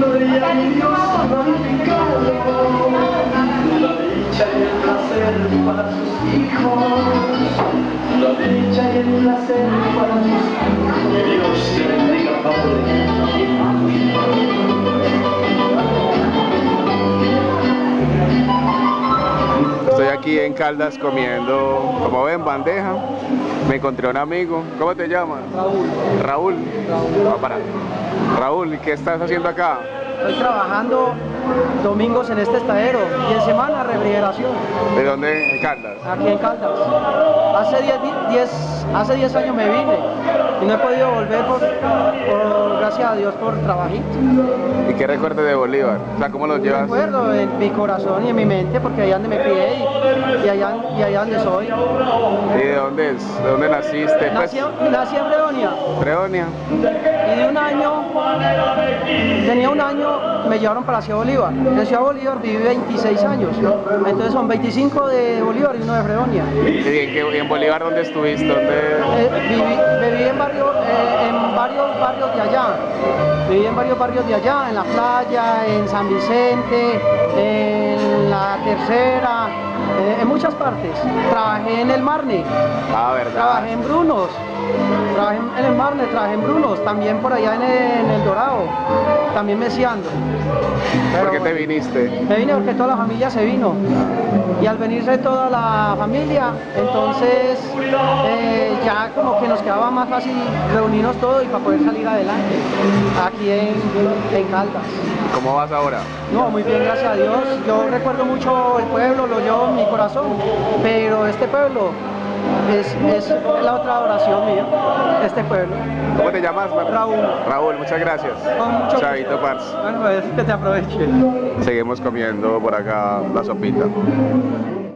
comiendo y Dios glorificado. La dicha y el placer para sus hijos. La dicha y el placer para sus hijos. Aquí en Caldas comiendo, como ven, bandeja. Me encontré un amigo. ¿Cómo te llamas? Raúl. Raúl. Raúl. Va para. Raúl, ¿y qué estás haciendo acá? Estoy trabajando domingos en este estadero y en semana refrigeración, ¿De dónde? En Caldas. aquí en Caldas. Hace 10 di- 10 hace 10 años me vine y no he podido volver por, por- gracias a Dios por trabajito. ¿Y qué recuerdas de Bolívar? O sea, ¿cómo lo llevas? Recuerdo en mi corazón y en mi mente porque allá donde me crié y, allá, y allá donde soy. ¿Y de dónde es? ¿De dónde naciste? Pues, Nací, nací en Fredonia Fredonia. y de un año, tenía un año, me llevaron para Ciudad Bolívar. En Ciudad Bolívar viví 26 años, entonces son 25 de Bolívar y uno de Fredonia. ¿Y en, Bolívar dónde estuviste? ¿Dónde? Eh, viví, viví en, varios, eh, en varios barrios de allá, viví en varios barrios de allá, en la playa, en San Vicente, en la tercera, eh, en muchas partes. Trabajé en el Marne, Ah, ¿verdad? trabajé en Brunos, trabajé en el Marne, trabajé en Brunos, también por allá en el, en el Dorado, también mesiando. ¿Por qué Pero- te viniste? me vine porque toda la familia se vino. Y al venirse toda la familia, entonces eh, ya como que nos quedaba más fácil reunirnos todos y para poder salir adelante aquí en, en Caldas. ¿Cómo vas ahora? No, muy bien, gracias a Dios. Yo recuerdo mucho el pueblo, lo llevo en mi corazón, pero este pueblo es, es la otra oración mía, este pueblo. ¿Cómo te llamas? Raúl. Raúl, muchas gracias. Con mucho Chavito. Pars. Bueno, es que te aproveche. Seguimos comiendo por acá la sopita.